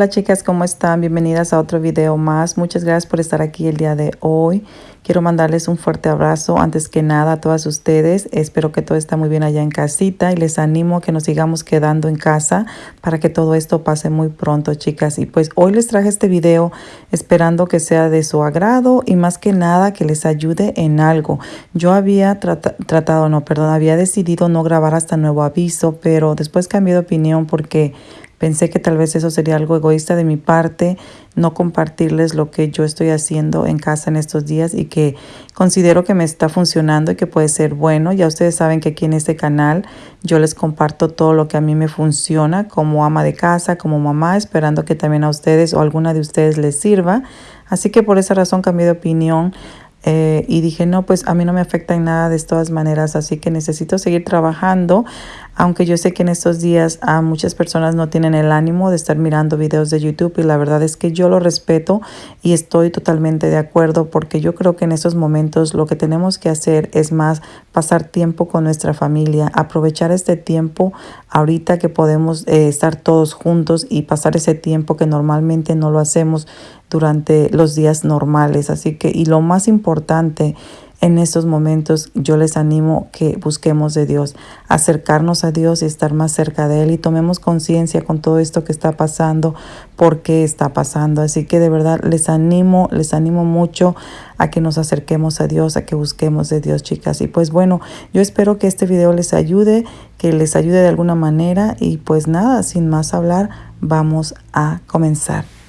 Hola chicas, ¿cómo están? Bienvenidas a otro video más. Muchas gracias por estar aquí el día de hoy. Quiero mandarles un fuerte abrazo antes que nada a todas ustedes. Espero que todo está muy bien allá en casita y les animo a que nos sigamos quedando en casa para que todo esto pase muy pronto, chicas. Y pues hoy les traje este video esperando que sea de su agrado y más que nada que les ayude en algo. Yo había tratado, no, perdón, había decidido no grabar hasta nuevo aviso, pero después cambié de opinión porque Pensé que tal vez eso sería algo egoísta de mi parte, no compartirles lo que yo estoy haciendo en casa en estos días y que considero que me está funcionando y que puede ser bueno. Ya ustedes saben que aquí en este canal yo les comparto todo lo que a mí me funciona como ama de casa, como mamá, esperando que también a ustedes o alguna de ustedes les sirva. Así que por esa razón cambié de opinión. Eh, y dije, no, pues a mí no me afecta en nada de todas maneras, así que necesito seguir trabajando, aunque yo sé que en estos días a muchas personas no tienen el ánimo de estar mirando videos de YouTube y la verdad es que yo lo respeto y estoy totalmente de acuerdo porque yo creo que en estos momentos lo que tenemos que hacer es más pasar tiempo con nuestra familia, aprovechar este tiempo ahorita que podemos eh, estar todos juntos y pasar ese tiempo que normalmente no lo hacemos durante los días normales. Así que, y lo más importante en estos momentos, yo les animo que busquemos de Dios, acercarnos a Dios y estar más cerca de Él y tomemos conciencia con todo esto que está pasando, por qué está pasando. Así que de verdad les animo, les animo mucho a que nos acerquemos a Dios, a que busquemos de Dios, chicas. Y pues bueno, yo espero que este video les ayude, que les ayude de alguna manera y pues nada, sin más hablar, vamos a comenzar.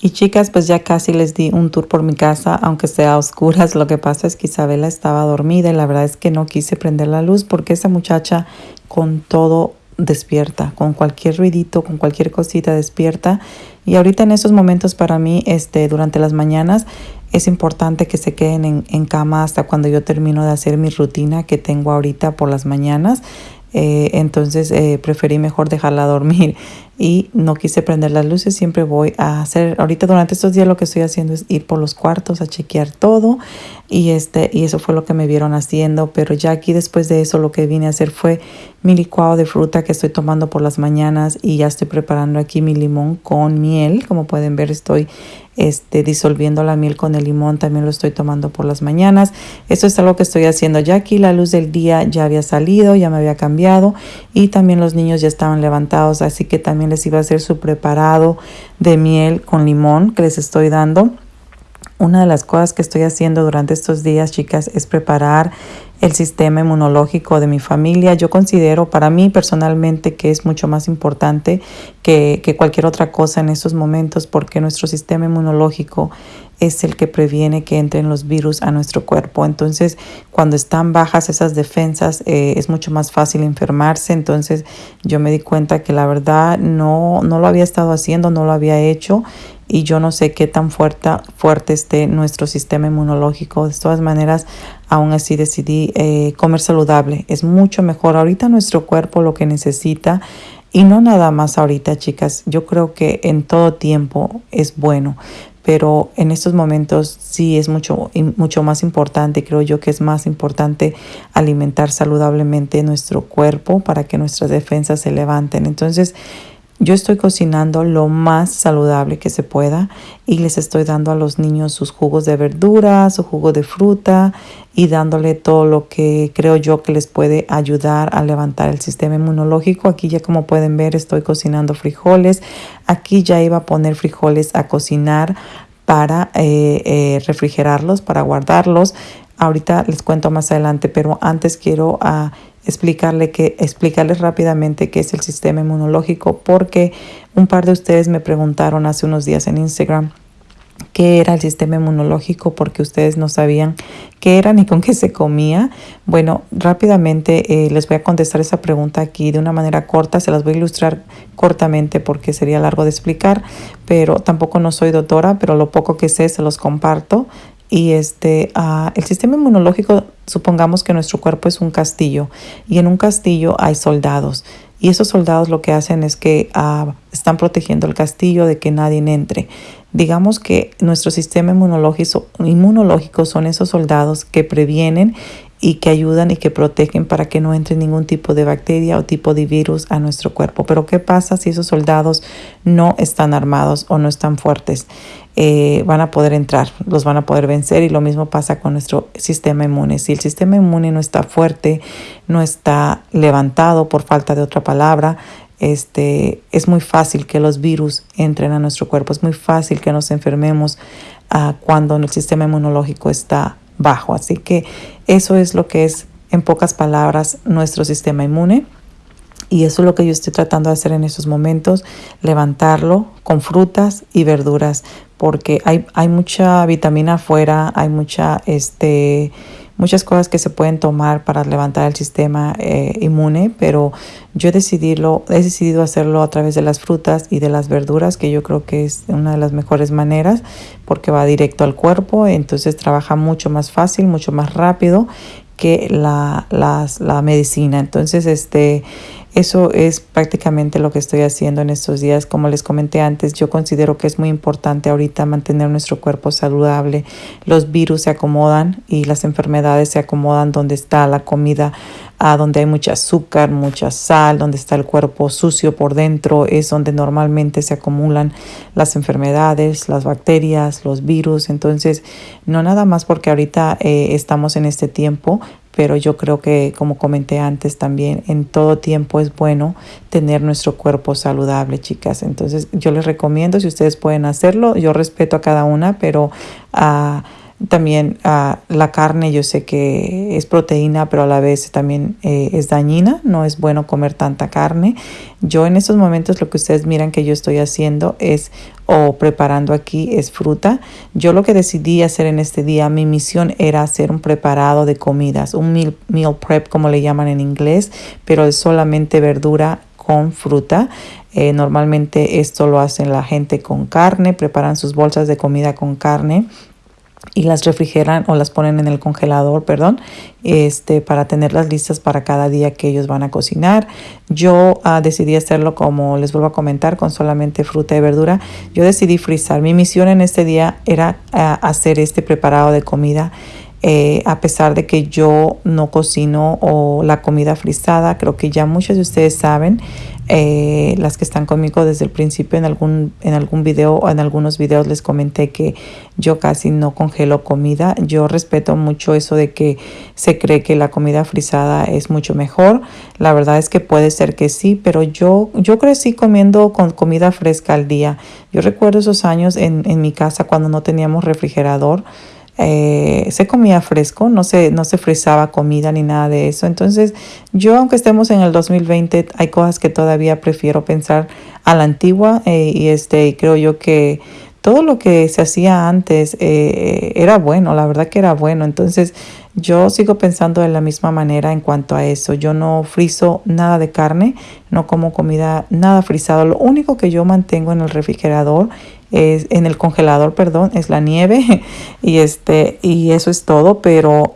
Y chicas, pues ya casi les di un tour por mi casa, aunque sea a oscuras. Lo que pasa es que Isabela estaba dormida y la verdad es que no quise prender la luz porque esa muchacha con todo despierta, con cualquier ruidito, con cualquier cosita despierta. Y ahorita en esos momentos para mí, este, durante las mañanas, es importante que se queden en, en cama hasta cuando yo termino de hacer mi rutina que tengo ahorita por las mañanas. Eh, entonces eh, preferí mejor dejarla dormir y no quise prender las luces. Siempre voy a hacer, ahorita durante estos días lo que estoy haciendo es ir por los cuartos a chequear todo y, este, y eso fue lo que me vieron haciendo. Pero ya aquí después de eso lo que vine a hacer fue mi licuado de fruta que estoy tomando por las mañanas y ya estoy preparando aquí mi limón con miel. Como pueden ver estoy este, disolviendo la miel con el limón, también lo estoy tomando por las mañanas. Esto es algo que estoy haciendo. Ya aquí la luz del día ya había salido, ya me había cambiado y también los niños ya estaban levantados, así que también les iba a hacer su preparado de miel con limón que les estoy dando. Una de las cosas que estoy haciendo durante estos días, chicas, es preparar el sistema inmunológico de mi familia. Yo considero para mí personalmente que es mucho más importante que, cualquier otra cosa en estos momentos porque nuestro sistema inmunológico es el que previene que entren los virus a nuestro cuerpo. Entonces, cuando están bajas esas defensas, eh, es mucho más fácil enfermarse. Entonces, yo me di cuenta que la verdad no, no lo había estado haciendo, no lo había hecho y yo no sé qué tan fuerte, fuerte esté nuestro sistema inmunológico. De todas maneras, aún así decidí eh, comer saludable. Es mucho mejor. Ahorita nuestro cuerpo lo que necesita y no nada más ahorita, chicas. Yo creo que en todo tiempo es bueno. Pero en estos momentos sí es mucho, mucho más importante, creo yo que es más importante alimentar saludablemente nuestro cuerpo para que nuestras defensas se levanten. Entonces, yo estoy cocinando lo más saludable que se pueda y les estoy dando a los niños sus jugos de verdura, su jugo de fruta y dándole todo lo que creo yo que les puede ayudar a levantar el sistema inmunológico. Aquí ya como pueden ver estoy cocinando frijoles. Aquí ya iba a poner frijoles a cocinar para eh, eh, refrigerarlos, para guardarlos. Ahorita les cuento más adelante, pero antes quiero... Que, explicarles rápidamente qué es el sistema inmunológico, porque un par de ustedes me preguntaron hace unos días en Instagram qué era el sistema inmunológico porque ustedes no sabían qué era ni con qué se comía. Bueno, rápidamente eh, les voy a contestar esa pregunta aquí de una manera corta, se las voy a ilustrar cortamente porque sería largo de explicar, pero tampoco no soy doctora, pero lo poco que sé se los comparto. Y este, uh, el sistema inmunológico, supongamos que nuestro cuerpo es un castillo y en un castillo hay soldados. Y esos soldados lo que hacen es que uh, están protegiendo el castillo de que nadie entre. Digamos que nuestro sistema inmunológico, inmunológico son esos soldados que previenen y que ayudan y que protegen para que no entre ningún tipo de bacteria o tipo de virus a nuestro cuerpo. Pero ¿qué pasa si esos soldados no están armados o no están fuertes? Eh, van a poder entrar, los van a poder vencer y lo mismo pasa con nuestro sistema inmune. Si el sistema inmune no está fuerte, no está levantado por falta de otra palabra, este, es muy fácil que los virus entren a nuestro cuerpo, es muy fácil que nos enfermemos uh, cuando el sistema inmunológico está bajo. Así que eso es lo que es, en pocas palabras, nuestro sistema inmune. Y eso es lo que yo estoy tratando de hacer en estos momentos, levantarlo con frutas y verduras, porque hay, hay mucha vitamina afuera, hay mucha, este, muchas cosas que se pueden tomar para levantar el sistema eh, inmune, pero yo he he decidido hacerlo a través de las frutas y de las verduras, que yo creo que es una de las mejores maneras, porque va directo al cuerpo, entonces trabaja mucho más fácil, mucho más rápido que la, la medicina. Entonces, este eso es prácticamente lo que estoy haciendo en estos días. Como les comenté antes, yo considero que es muy importante ahorita mantener nuestro cuerpo saludable. Los virus se acomodan y las enfermedades se acomodan donde está la comida, a donde hay mucha azúcar, mucha sal, donde está el cuerpo sucio por dentro, es donde normalmente se acumulan las enfermedades, las bacterias, los virus. Entonces, no nada más porque ahorita eh, estamos en este tiempo, pero yo creo que, como comenté antes también, en todo tiempo es bueno tener nuestro cuerpo saludable, chicas. Entonces, yo les recomiendo, si ustedes pueden hacerlo, yo respeto a cada una, pero... Uh, también uh, la carne yo sé que es proteína, pero a la vez también eh, es dañina, no es bueno comer tanta carne. Yo en estos momentos lo que ustedes miran que yo estoy haciendo es o preparando aquí es fruta. Yo lo que decidí hacer en este día, mi misión era hacer un preparado de comidas, un meal, meal prep como le llaman en inglés, pero es solamente verdura con fruta. Eh, normalmente esto lo hacen la gente con carne, preparan sus bolsas de comida con carne y las refrigeran o las ponen en el congelador, perdón, este, para tenerlas listas para cada día que ellos van a cocinar. Yo ah, decidí hacerlo como les vuelvo a comentar, con solamente fruta y verdura. Yo decidí frizar. Mi misión en este día era ah, hacer este preparado de comida. Eh, a pesar de que yo no cocino o la comida frisada, creo que ya muchos de ustedes saben, eh, las que están conmigo desde el principio en algún, en algún video o en algunos videos les comenté que yo casi no congelo comida. Yo respeto mucho eso de que se cree que la comida frisada es mucho mejor. La verdad es que puede ser que sí, pero yo, yo crecí comiendo con comida fresca al día. Yo recuerdo esos años en, en mi casa cuando no teníamos refrigerador. Eh, se comía fresco, no se, no se frizaba comida ni nada de eso. Entonces, yo, aunque estemos en el 2020, hay cosas que todavía prefiero pensar a la antigua eh, y este, creo yo que todo lo que se hacía antes eh, era bueno, la verdad que era bueno. Entonces, yo sigo pensando de la misma manera en cuanto a eso. Yo no frizo nada de carne, no como comida nada frisado. Lo único que yo mantengo en el refrigerador es, en el congelador, perdón, es la nieve y este y eso es todo, pero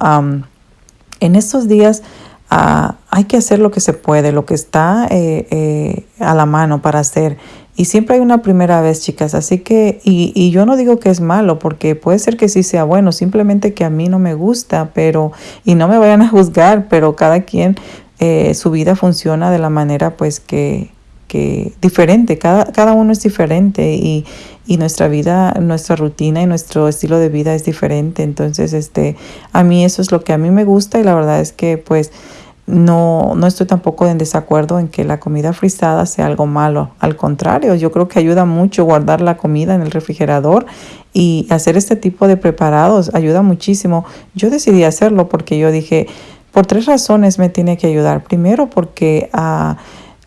en estos días ah, hay que hacer lo que se puede, lo que está eh, eh, a la mano para hacer. Y siempre hay una primera vez, chicas. Así que, y, y, yo no digo que es malo, porque puede ser que sí sea bueno, simplemente que a mí no me gusta, pero, y no me vayan a juzgar, pero cada quien, eh, su vida funciona de la manera pues que, que diferente, cada, cada uno es diferente y, y nuestra vida, nuestra rutina y nuestro estilo de vida es diferente. Entonces, este, a mí eso es lo que a mí me gusta y la verdad es que pues no, no estoy tampoco en desacuerdo en que la comida frisada sea algo malo. Al contrario, yo creo que ayuda mucho guardar la comida en el refrigerador y hacer este tipo de preparados ayuda muchísimo. Yo decidí hacerlo porque yo dije, por tres razones me tiene que ayudar. Primero porque... Uh,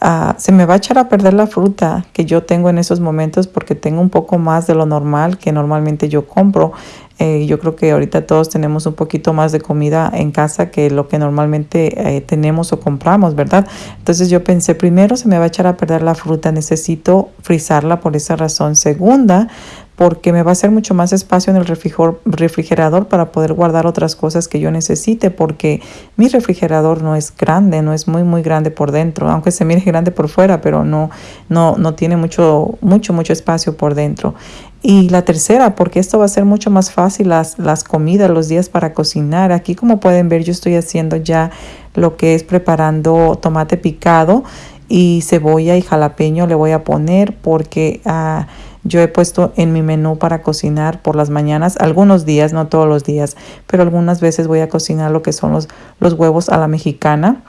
Ah, se me va a echar a perder la fruta que yo tengo en esos momentos porque tengo un poco más de lo normal que normalmente yo compro. Eh, yo creo que ahorita todos tenemos un poquito más de comida en casa que lo que normalmente eh, tenemos o compramos, ¿verdad? Entonces yo pensé, primero se me va a echar a perder la fruta, necesito frizarla por esa razón. Segunda, porque me va a hacer mucho más espacio en el refrigerador para poder guardar otras cosas que yo necesite, porque mi refrigerador no es grande, no es muy, muy grande por dentro, aunque se mire grande por fuera, pero no, no, no tiene mucho, mucho, mucho espacio por dentro. Y la tercera, porque esto va a ser mucho más fácil las, las comidas, los días para cocinar. Aquí, como pueden ver, yo estoy haciendo ya lo que es preparando tomate picado y cebolla y jalapeño le voy a poner porque... Uh, yo he puesto en mi menú para cocinar por las mañanas, algunos días, no todos los días, pero algunas veces voy a cocinar lo que son los, huevos a la mexicana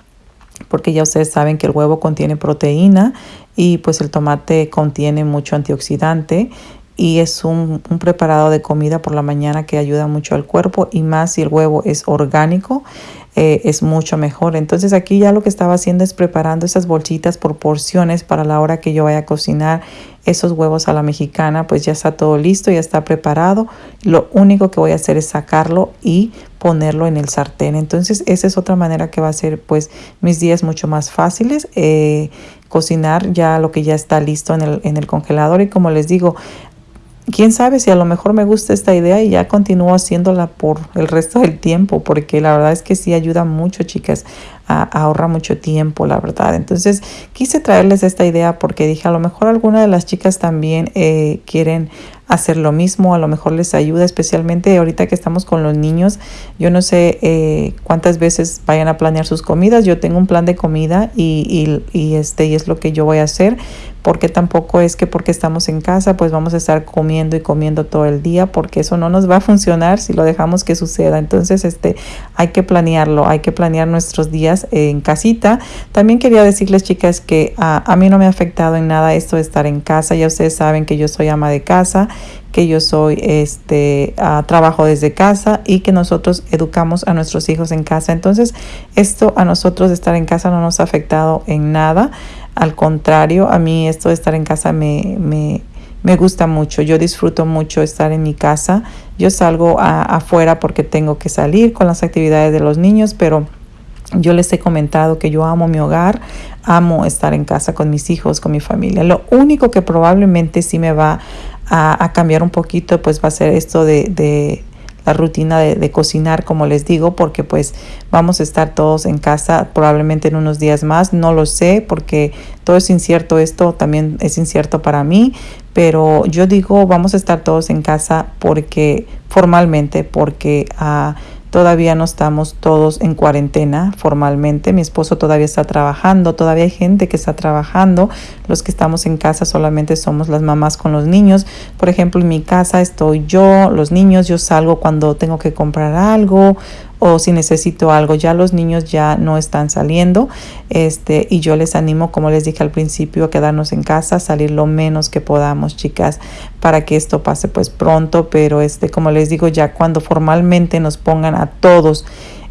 porque ya ustedes saben que el huevo contiene proteína y pues el tomate contiene mucho antioxidante y es un, un, preparado de comida por la mañana que ayuda mucho al cuerpo y más si el huevo es orgánico eh, es mucho mejor. Entonces aquí ya lo que estaba haciendo es preparando esas bolsitas por porciones para la hora que yo vaya a cocinar esos huevos a la mexicana, pues ya está todo listo, ya está preparado. Lo único que voy a hacer es sacarlo y ponerlo en el sartén. Entonces esa es otra manera que va a ser pues mis días mucho más fáciles. Eh, cocinar ya lo que ya está listo en el, en el congelador y como les digo, quién sabe si a lo mejor me gusta esta idea y ya continúo haciéndola por el resto del tiempo, porque la verdad es que sí ayuda mucho, chicas, a, ahorra mucho tiempo, la verdad. Entonces quise traerles esta idea porque dije, a lo mejor alguna de las chicas también eh, quieren hacer lo mismo, a lo mejor les ayuda, especialmente ahorita que estamos con los niños. Yo no sé eh, cuántas veces vayan a planear sus comidas. Yo tengo un plan de comida y, y, y, este, y es lo que yo voy a hacer, porque tampoco es que porque estamos en casa, pues vamos a estar comiendo y comiendo todo el día, porque eso no nos va a funcionar si lo dejamos que suceda. Entonces, este, hay que planearlo, hay que planear nuestros días en casita. También quería decirles, chicas, que a, mí no me ha afectado en nada esto de estar en casa. Ya ustedes saben que yo soy ama de casa que yo soy este trabajo desde casa y que nosotros educamos a nuestros hijos en casa. Entonces, esto a nosotros de estar en casa no nos ha afectado en nada. Al contrario, a mí esto de estar en casa me, me, me gusta mucho. Yo disfruto mucho estar en mi casa. Yo salgo afuera porque tengo que salir con las actividades de los niños, pero Yo les he comentado que yo amo mi hogar, amo estar en casa con mis hijos, con mi familia. Lo único que probablemente sí me va a, cambiar un poquito, pues va a ser esto de, la rutina de, cocinar, como les digo, porque pues vamos a estar todos en casa probablemente en unos días más. No lo sé porque todo es incierto. Esto también es incierto para mí, pero yo digo vamos a estar todos en casa porque formalmente, porque... Uh, Todavía no estamos todos en cuarentena formalmente. Mi esposo todavía está trabajando, todavía hay gente que está trabajando. Los que estamos en casa solamente somos las mamás con los niños. Por ejemplo, en mi casa estoy yo, los niños, yo salgo cuando tengo que comprar algo o si necesito algo. Ya los niños ya no están saliendo este, y yo les animo, como les dije al principio, a quedarnos en casa, salir lo menos que podamos, chicas, para que esto pase pues pronto. Pero este, como les digo, ya cuando formalmente nos pongan a todos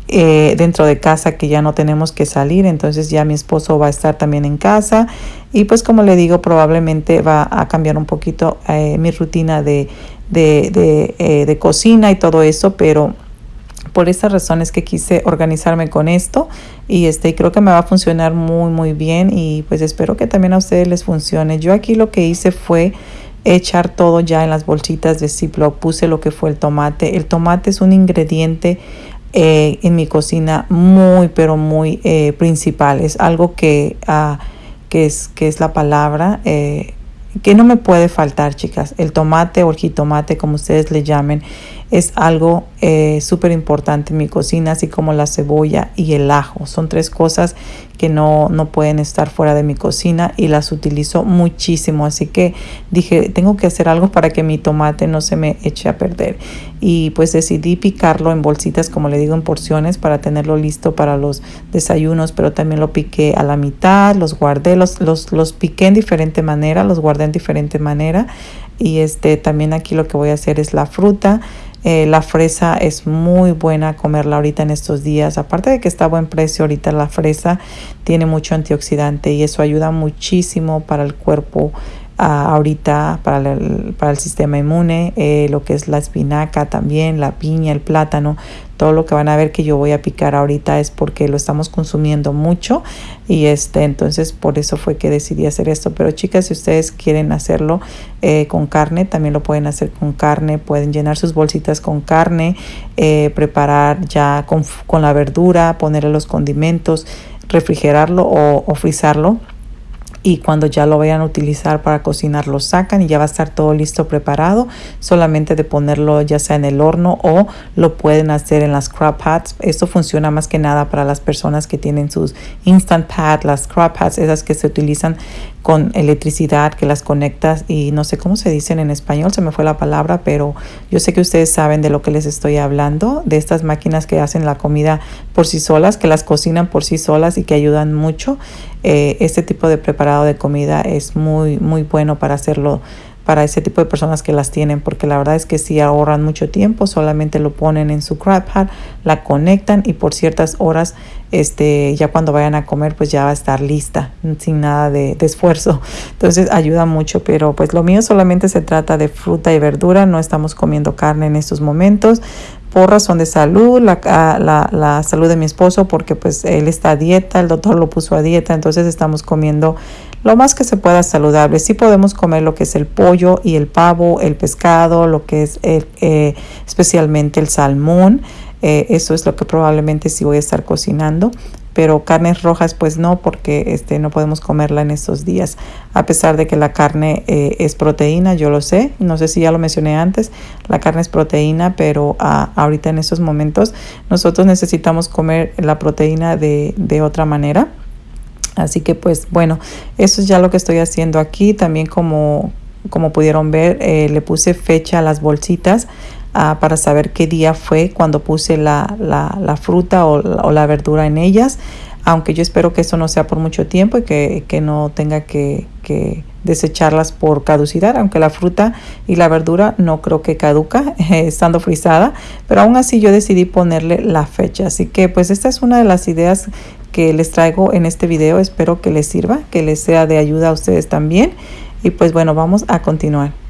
eh, dentro de casa que ya no tenemos que salir, entonces ya mi esposo va a estar también en casa y pues como le digo probablemente va a cambiar un poquito eh, mi rutina de, de, eh, de cocina y todo eso, pero por esas razones que quise organizarme con esto y este creo que me va a funcionar muy muy bien y pues espero que también a ustedes les funcione. Yo aquí lo que hice fue echar todo ya en las bolsitas de Ziploc, puse lo que fue el tomate. El tomate es un ingrediente eh, en mi cocina muy pero muy eh, principal, es algo que, uh, que, es, que es la palabra. Eh, que no me puede faltar, chicas. El tomate o el jitomate, como ustedes le llamen, es algo eh, súper importante en mi cocina, así como la cebolla y el ajo. Son tres cosas no, no pueden estar fuera de mi cocina y las utilizo muchísimo. Así que dije, tengo que hacer algo para que mi tomate no se me eche a perder. Y pues decidí picarlo en bolsitas, como le digo, en porciones para tenerlo listo para los desayunos, pero también lo piqué a la mitad, los guardé, los, los, los piqué en diferente manera, los guardé en diferente manera. Y este también aquí lo que voy a hacer es la fruta. Eh, la fresa es muy buena comerla ahorita en estos días. Aparte de que está a buen precio ahorita la fresa, tiene mucho antioxidante y eso ayuda muchísimo para el cuerpo ahorita para el, para el sistema inmune, eh, lo que es la espinaca también, la piña, el plátano, todo lo que van a ver que yo voy a picar ahorita es porque lo estamos consumiendo mucho y este entonces por eso fue que decidí hacer esto. Pero chicas si ustedes quieren hacerlo eh, con carne también lo pueden hacer con carne pueden llenar sus bolsitas con carne eh, preparar ya con, con, la verdura ponerle los condimentos refrigerarlo o, frizarlo. Y cuando ya lo vayan a utilizar para cocinar lo sacan y ya va a estar todo listo preparado. Solamente de ponerlo ya sea en el horno o lo pueden hacer en las crop pads esto funciona más que nada para las personas que tienen sus instant pad las crop pads esas que se utilizan con electricidad que las conectas y no sé cómo se dicen en español, se me fue la palabra, pero yo sé que ustedes saben de lo que les estoy hablando, de estas máquinas que hacen la comida por sí solas, que las cocinan por sí solas y que ayudan mucho. Eh, este tipo de preparado de comida es muy, muy bueno para hacerlo para ese tipo de personas que las tienen, porque la verdad es que si ahorran mucho tiempo, solamente lo ponen en su crab pad, la conectan y por ciertas horas, este, ya cuando vayan a comer, pues ya va a estar lista, sin nada de, esfuerzo. Entonces ayuda mucho, pero pues lo mío solamente se trata de fruta y verdura, no estamos comiendo carne en estos momentos por razón de salud, la, la, la, salud de mi esposo, porque pues él está a dieta, el doctor lo puso a dieta, entonces estamos comiendo lo más que se pueda saludable. Sí podemos comer lo que es el pollo y el pavo, el pescado, lo que es eh, especialmente el salmón. Eh, eso es lo que probablemente sí voy a estar cocinando. Pero carnes rojas pues no, porque este, no podemos comerla en estos días. A pesar de que la carne eh, es proteína, yo lo sé. No sé si ya lo mencioné antes. La carne es proteína, pero ah, ahorita en estos momentos nosotros necesitamos comer la proteína de, de otra manera. Así que pues bueno, eso es ya lo que estoy haciendo aquí. También como, como pudieron ver, eh, le puse fecha a las bolsitas uh, para saber qué día fue cuando puse la, la, fruta o, la verdura en ellas. Aunque yo espero que eso no sea por mucho tiempo y que, que no tenga que, que desecharlas por caducidad, aunque la fruta y la verdura no creo que caduca estando frisada, pero aún así yo decidí ponerle la fecha. Así que pues esta es una de las ideas que les traigo en este video. Espero que les sirva, que les sea de ayuda a ustedes también. Y pues bueno, vamos a continuar.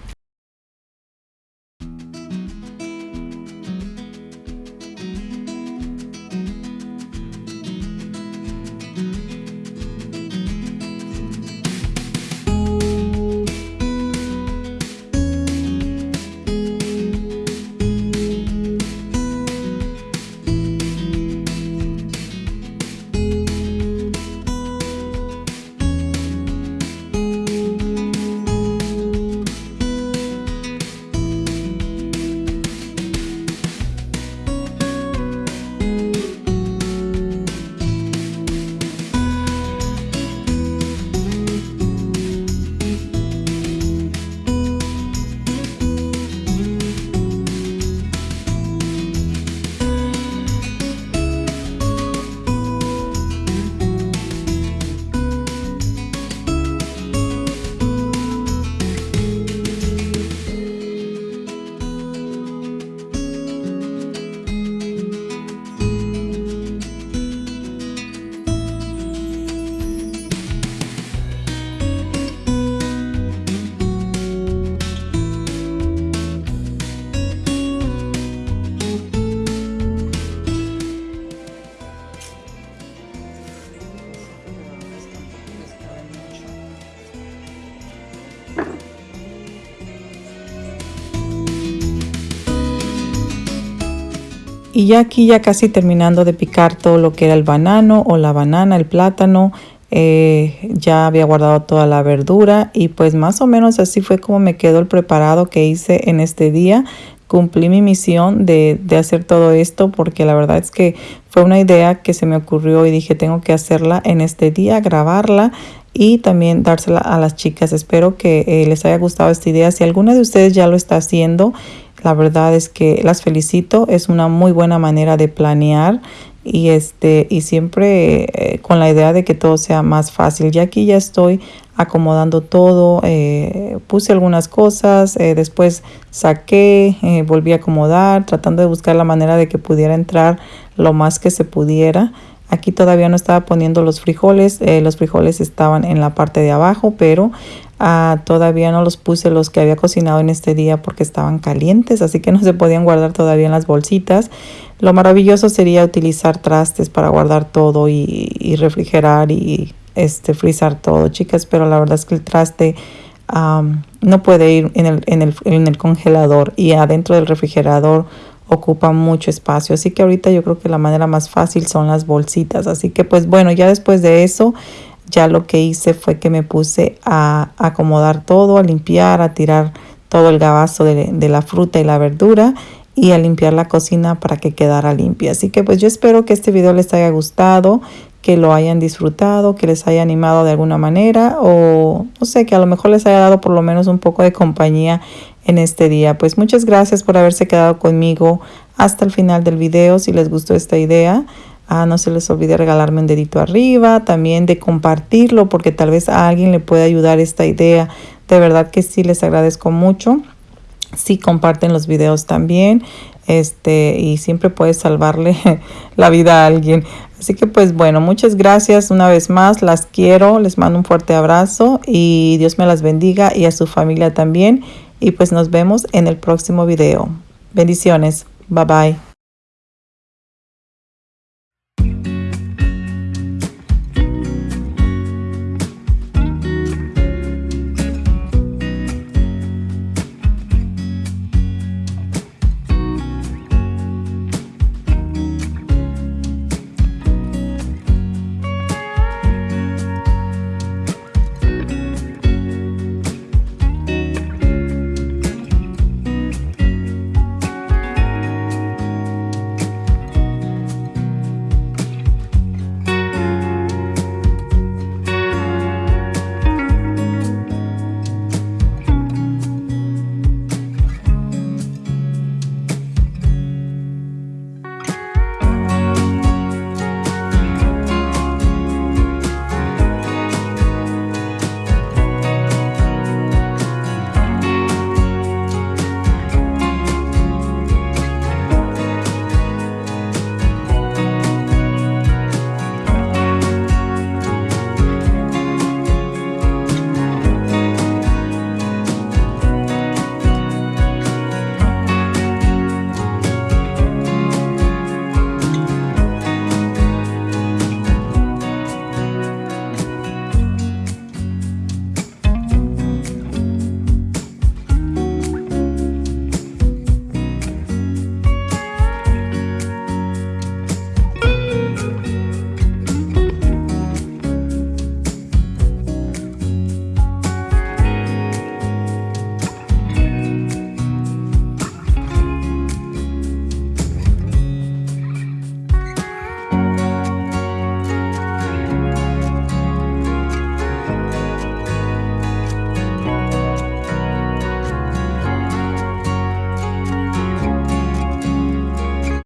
Y ya aquí ya casi terminando de picar todo lo que era el banano o la banana, el plátano, eh, ya había guardado toda la verdura y pues más o menos así fue como me quedó el preparado que hice en este día. Cumplí mi misión de, de hacer todo esto porque la verdad es que fue una idea que se me ocurrió y dije tengo que hacerla en este día, grabarla y también dársela a las chicas. Espero que eh, les haya gustado esta idea. Si alguna de ustedes ya lo está haciendo, la verdad es que las felicito. Es una muy buena manera de planear y este y siempre eh, con la idea de que todo sea más fácil. Ya aquí ya estoy acomodando todo, eh, puse algunas cosas, después saqué, volví a acomodar, tratando de buscar la manera de que pudiera entrar lo más que se pudiera. Aquí todavía no estaba poniendo los frijoles, eh, los frijoles estaban en la parte de abajo, pero ah, todavía no los puse los que había cocinado en este día porque estaban calientes, así que no se podían guardar todavía en las bolsitas. Lo maravilloso sería utilizar trastes para guardar todo y, refrigerar y este, frizar todo, chicas, pero la verdad es que el traste no puede ir en, el, en el congelador y adentro del refrigerador ocupa mucho espacio. Así que ahorita yo creo que la manera más fácil son las bolsitas. Así que pues bueno, ya después de eso, ya lo que hice fue que me puse a acomodar todo, a limpiar, a tirar todo el gabazo de, de la fruta y la verdura y a limpiar la cocina para que quedara limpia. Así que pues yo espero que este video les haya gustado, que lo hayan disfrutado, que les haya animado de alguna manera o no sé, que a lo mejor les haya dado por lo menos un poco de compañía en este día. Pues muchas gracias por haberse quedado conmigo hasta el final del video. Si les gustó esta idea, ah, no se les olvide regalarme un dedito arriba, también de compartirlo porque tal vez a alguien le pueda ayudar esta idea. De verdad que sí les agradezco mucho. Si comparten los videos también este y siempre puedes salvarle la vida a alguien. Así que pues bueno, muchas gracias una vez más, las quiero, les mando un fuerte abrazo y Dios me las bendiga y a su familia también y pues nos vemos en el próximo video. Bendiciones, bye bye.